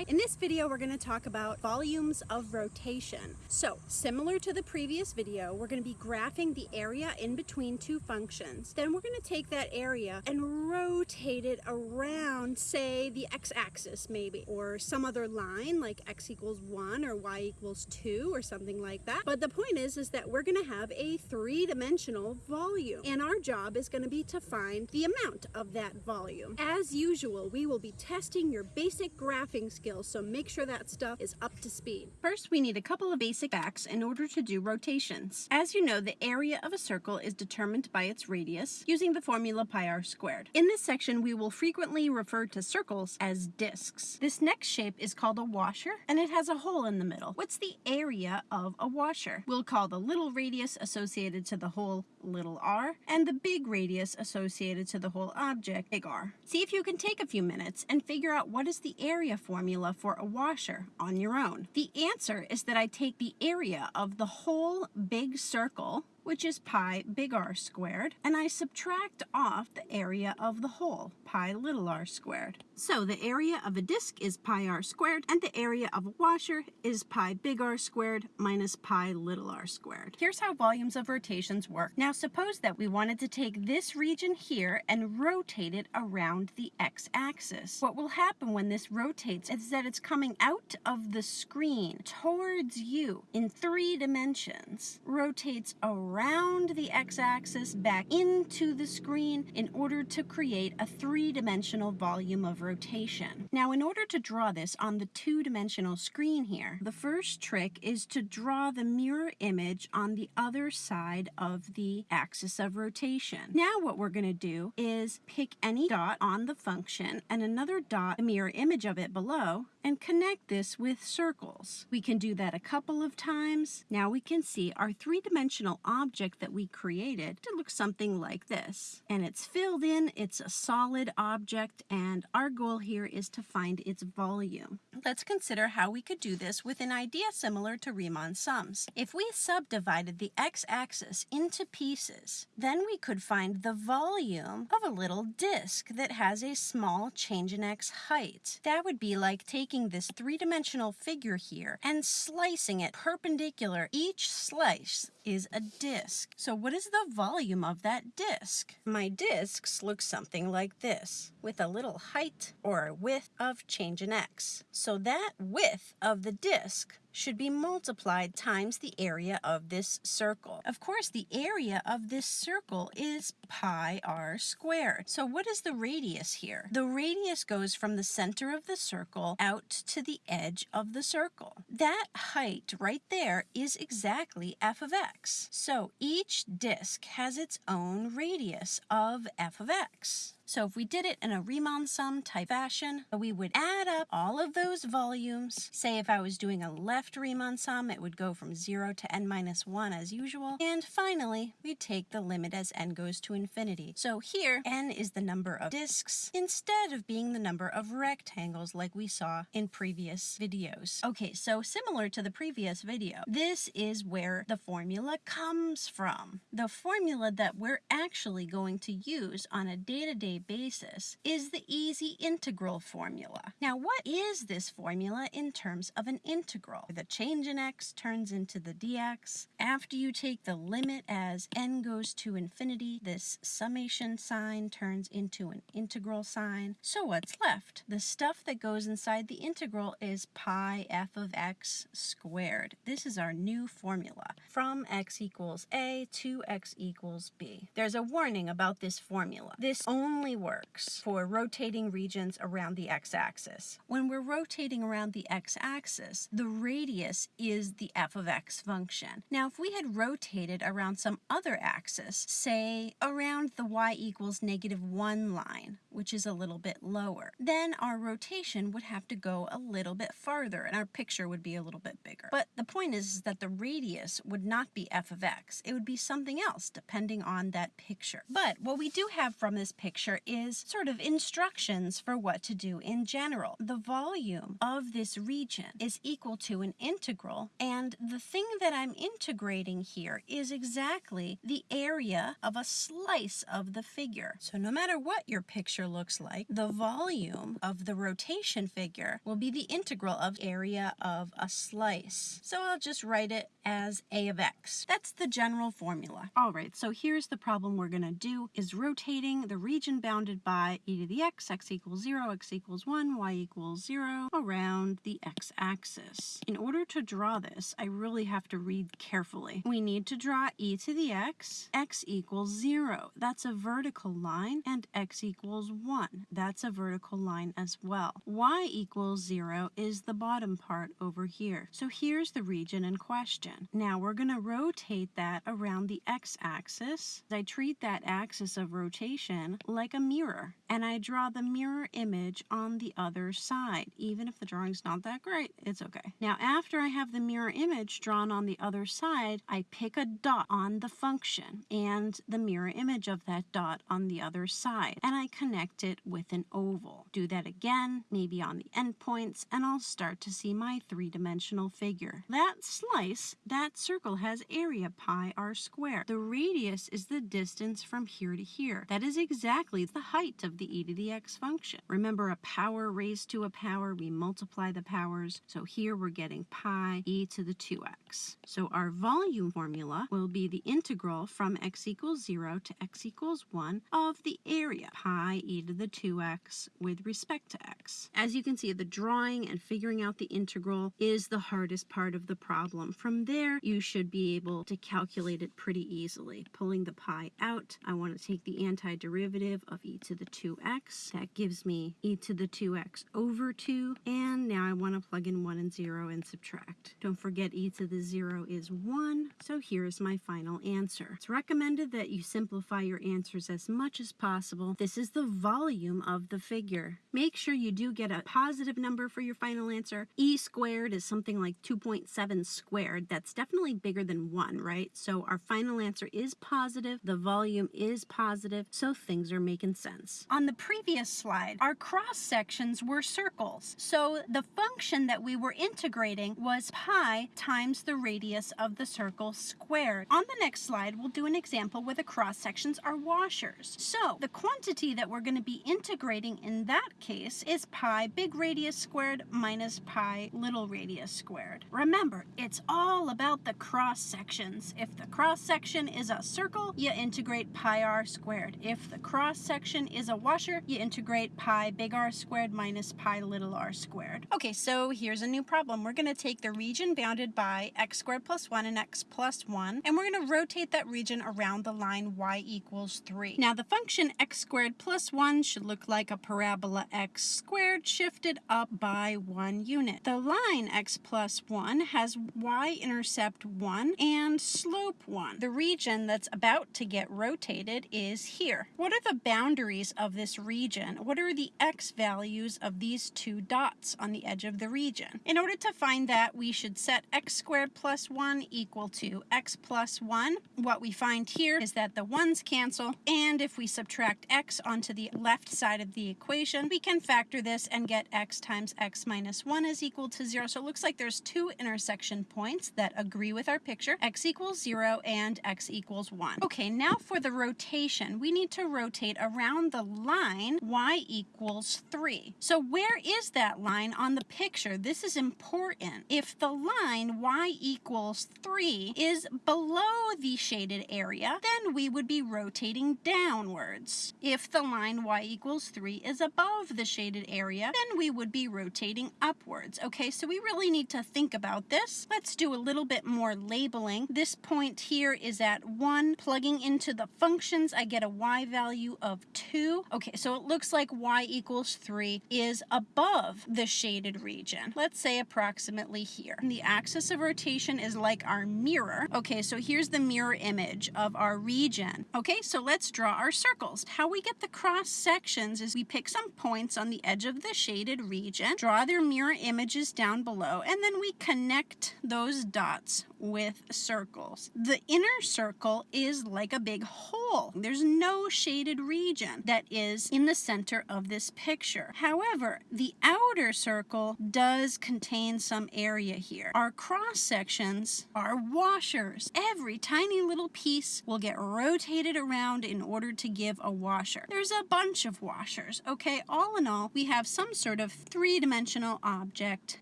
Hi, in this video we're going to talk about volumes of rotation. So, similar to the previous video, we're going to be graphing the area in between two functions. Then we're going to take that area and rotate it around, say, the x-axis maybe, or some other line like x equals 1 or y equals 2 or something like that. But the point is, is that we're going to have a three-dimensional volume, and our job is going to be to find the amount of that volume. As usual, we will be testing your basic graphing skills, so make sure that stuff is up to speed. First, we need a couple of basic facts in order to do rotations. As you know, the area of a circle is determined by its radius using the formula pi r squared. In this section, we will frequently refer to circles as disks. This next shape is called a washer, and it has a hole in the middle. What's the area of a washer? We'll call the little radius associated to the hole little r, and the big radius associated to the whole object, big R. See if you can take a few minutes and figure out what is the area formula for a washer on your own. The answer is that I take the area of the whole big circle which is pi big R squared, and I subtract off the area of the hole, pi little r squared. So the area of a disk is pi r squared, and the area of a washer is pi big R squared minus pi little r squared. Here's how volumes of rotations work. Now suppose that we wanted to take this region here and rotate it around the x-axis. What will happen when this rotates is that it's coming out of the screen towards you in three dimensions, rotates around around the x-axis back into the screen in order to create a three-dimensional volume of rotation. Now in order to draw this on the two-dimensional screen here, the first trick is to draw the mirror image on the other side of the axis of rotation. Now what we're going to do is pick any dot on the function and another dot, the mirror image of it below, and connect this with circles. We can do that a couple of times. Now we can see our three-dimensional object that we created to look something like this. And it's filled in, it's a solid object, and our goal here is to find its volume. Let's consider how we could do this with an idea similar to Riemann sums. If we subdivided the x-axis into pieces, then we could find the volume of a little disk that has a small change in x height. That would be like taking taking this three-dimensional figure here and slicing it perpendicular. Each slice is a disk. So what is the volume of that disk? My disks look something like this, with a little height or width of change in x. So that width of the disk should be multiplied times the area of this circle. Of course, the area of this circle is pi r squared. So what is the radius here? The radius goes from the center of the circle out to the edge of the circle. That height right there is exactly f of x. So each disk has its own radius of f of x. So if we did it in a Riemann sum type fashion, we would add up all of those volumes. Say if I was doing a left Riemann sum, it would go from 0 to n minus 1 as usual. And finally, we take the limit as n goes to infinity. So here, n is the number of disks instead of being the number of rectangles like we saw in previous videos. Okay, so similar to the previous video, this is where the formula comes from. The formula that we're actually going to use on a day-to-day -day basis is the easy integral formula. Now, what is this formula in terms of an integral? The change in x turns into the dx. After you take the limit as n goes to infinity, this summation sign turns into an integral sign. So what's left? The stuff that goes inside the integral is pi f of x squared. This is our new formula from x equals a to x equals b. There's a warning about this formula. This only only works for rotating regions around the x-axis. When we're rotating around the x-axis, the radius is the f of x function. Now, if we had rotated around some other axis, say around the y equals negative 1 line, which is a little bit lower, then our rotation would have to go a little bit farther and our picture would be a little bit bigger. But the point is, is that the radius would not be f of x. It would be something else depending on that picture. But what we do have from this picture is sort of instructions for what to do in general. The volume of this region is equal to an integral and the thing that I'm integrating here is exactly the area of a slice of the figure. So no matter what your picture picture looks like, the volume of the rotation figure will be the integral of area of a slice. So I'll just write it as a of x. That's the general formula. All right, so here's the problem we're going to do is rotating the region bounded by e to the x, x equals 0, x equals 1, y equals 0 around the x-axis. In order to draw this, I really have to read carefully. We need to draw e to the x, x equals 0. That's a vertical line, and x equals 1. That's a vertical line as well. y equals 0 is the bottom part over here. So here's the region in question. Now we're going to rotate that around the x-axis. I treat that axis of rotation like a mirror, and I draw the mirror image on the other side. Even if the drawing's not that great, it's okay. Now after I have the mirror image drawn on the other side, I pick a dot on the function and the mirror image of that dot on the other side, and I connect it with an oval. Do that again, maybe on the endpoints, and I'll start to see my three-dimensional figure. That slice, that circle has area pi r squared. The radius is the distance from here to here. That is exactly the height of the e to the x function. Remember a power raised to a power, we multiply the powers. So here we're getting pi e to the 2x. So our volume formula will be the integral from x equals 0 to x equals 1 of the area pi e to the 2x with respect to x. As you can see, the drawing and figuring out the integral is the hardest part of the problem. From there, you should be able to calculate it pretty easily. Pulling the pi out, I want to take the antiderivative of e to the 2x. That gives me e to the 2x over 2. And now I want to plug in 1 and 0 and subtract. Don't forget e to the 0 is 1. So here's my final answer. It's recommended that you simplify your answers as much as possible. This is the volume of the figure. Make sure you do get a positive number for your final answer. e squared is something like 2.7 squared. That's definitely bigger than 1, right? So our final answer is positive. The volume is positive. So things are making sense. On the previous slide, our cross sections were circles. So the function that we were integrating was pi times the radius of the circle squared. On the next slide, we'll do an example where the cross sections are washers. So the quantity that we're going to be integrating in that case is pi big radius squared minus pi little radius squared. Remember, it's all about the cross sections. If the cross section is a circle, you integrate pi r squared. If the cross section is a washer, you integrate pi big R squared minus pi little r squared. Okay, so here's a new problem. We're going to take the region bounded by x squared plus 1 and x plus 1, and we're going to rotate that region around the line y equals 3. Now, the function x squared plus 1 should look like a parabola x squared shifted up by one unit. The line x plus 1 has y-intercept 1 and slope 1. The region that's about to get rotated is here. What are the boundaries of this region? What are the x values of these two dots on the edge of the region? In order to find that, we should set x squared plus 1 equal to x plus 1. What we find here is that the 1's cancel, and if we subtract x onto the left side of the equation, we can factor this and get x times x minus 1 is equal to 0. So it looks like there's two intersection points that agree with our picture, x equals 0 and x equals 1. Okay, now for the rotation, we need to rotate around the line y equals 3. So where is that line on the picture? This is important. If the line y equals 3 is below the shaded area, then we would be rotating downwards. If the line y equals 3 is above the shaded area, then we would be rotating upwards. Okay, so we really need to think about this. Let's do a little bit more labeling. This point here is at 1. Plugging into the functions, I get a y value of 2. Okay, so it looks like y equals 3 is above the shaded region. Let's say approximately here. And the axis of rotation is like our mirror. Okay, so here's the mirror image of our region. Okay, so let's draw our circles. How we get the cross sections is we pick some points on the edge of the shaded region, draw their mirror images down below, and then we connect those dots with circles. The inner circle is like a big hole. There's no shaded region that is in the center of this picture. However, the outer circle does contain some area here. Our cross sections are washers. Every tiny little piece will get rotated around in order to give a washer. There's a bunch of washers, okay? All in all, we have some sort of three-dimensional object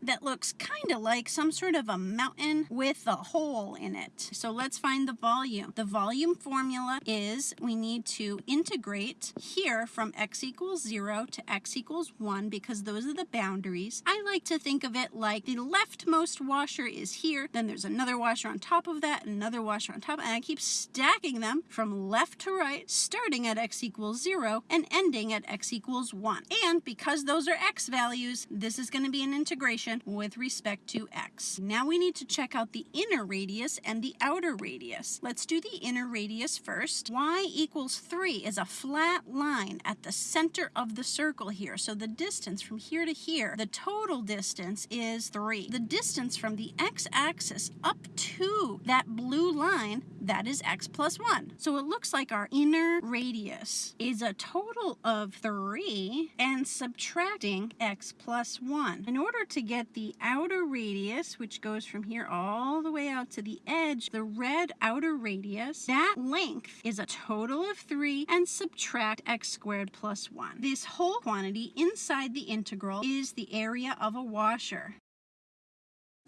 that looks kind of like some sort of a mountain with a hole in it. So let's find the volume. The volume formula is we need to integrate here from x equals 0 to x equals 1 because those are the boundaries. I like to think of it like the leftmost washer is here, then there's another washer on top of that, another washer on top, and I keep stacking them from left to right, starting at x equals 0 and ending at x equals 1. And because those are x values, this is going to be an integration with respect to x. Now we need to check out the inner radius and the outer radius. Let's do the inner radius first. y equals 3 is a flat line at the center of the circle here. So the distance from here to here, the total distance is 3. The distance from the x-axis up to that blue line, that is x plus 1. So it looks like our inner radius is a total of 3 and subtracting x plus 1. In order to get the outer radius, which goes from here all the way out to the edge, the red outer radius, that length is a total of 3 and subtract x squared plus 1. This whole quantity inside the integral is the area of a washer.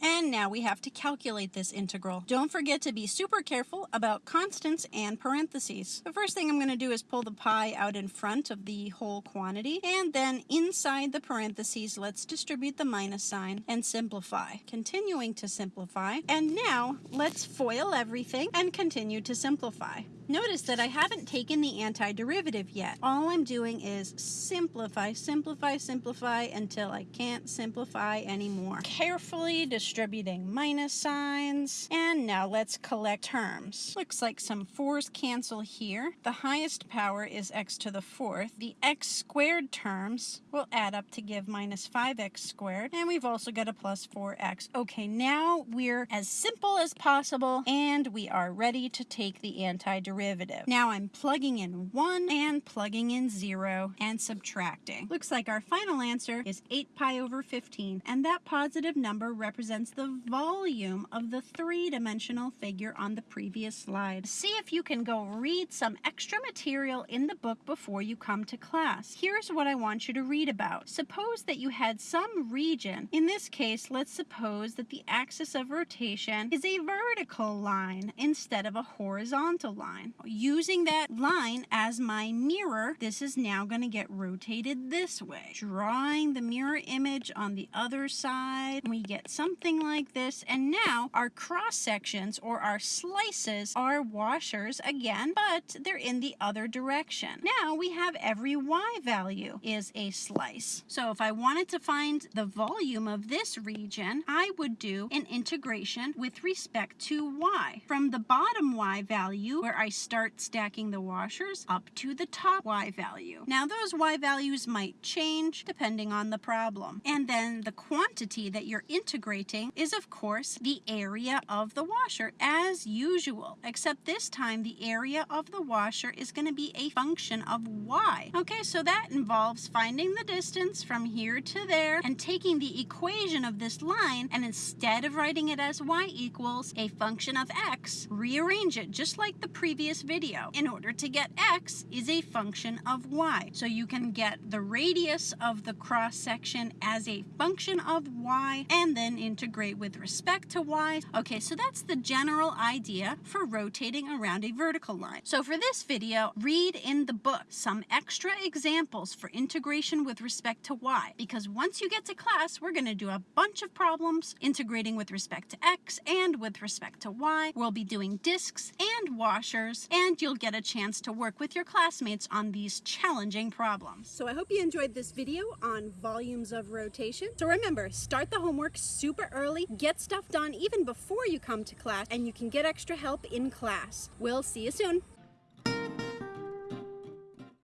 And now we have to calculate this integral. Don't forget to be super careful about constants and parentheses. The first thing I'm going to do is pull the pi out in front of the whole quantity, and then inside the parentheses, let's distribute the minus sign and simplify. Continuing to simplify, and now let's FOIL everything and continue to simplify. Notice that I haven't taken the antiderivative yet. All I'm doing is simplify, simplify, simplify until I can't simplify anymore. Carefully distributing minus signs. And now let's collect terms. Looks like some 4's cancel here. The highest power is x to the fourth. The x squared terms will add up to give minus 5x squared. And we've also got a plus 4x. Okay, now we're as simple as possible and we are ready to take the antiderivative derivative. Now I'm plugging in 1 and plugging in 0 and subtracting. Looks like our final answer is 8 pi over 15 and that positive number represents the volume of the three-dimensional figure on the previous slide. See if you can go read some extra material in the book before you come to class. Here's what I want you to read about. Suppose that you had some region. In this case, let's suppose that the axis of rotation is a vertical line instead of a horizontal line. Using that line as my mirror, this is now going to get rotated this way. Drawing the mirror image on the other side, we get something like this. And now our cross sections or our slices are washers again, but they're in the other direction. Now we have every y value is a slice. So if I wanted to find the volume of this region, I would do an integration with respect to y. From the bottom y value, where I start stacking the washers up to the top Y value. Now those Y values might change depending on the problem. And then the quantity that you're integrating is of course the area of the washer as usual, except this time the area of the washer is going to be a function of Y. Okay, so that involves finding the distance from here to there and taking the equation of this line and instead of writing it as Y equals a function of X, rearrange it just like the previous previous video. In order to get x is a function of y. So you can get the radius of the cross section as a function of y and then integrate with respect to y. Okay, so that's the general idea for rotating around a vertical line. So for this video, read in the book some extra examples for integration with respect to y because once you get to class, we're going to do a bunch of problems integrating with respect to x and with respect to y. We'll be doing disks and washers and you'll get a chance to work with your classmates on these challenging problems. So I hope you enjoyed this video on volumes of rotation. So remember, start the homework super early, get stuff done even before you come to class, and you can get extra help in class. We'll see you soon.